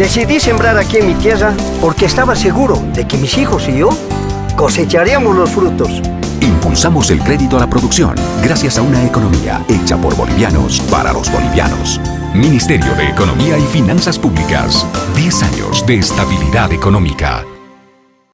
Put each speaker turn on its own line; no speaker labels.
Decidí sembrar aquí en mi tierra porque estaba seguro de que mis hijos y yo cosecharíamos los frutos.
Impulsamos el crédito a la producción gracias a una economía hecha por bolivianos para los bolivianos. Ministerio de Economía y Finanzas Públicas. 10 años de estabilidad económica.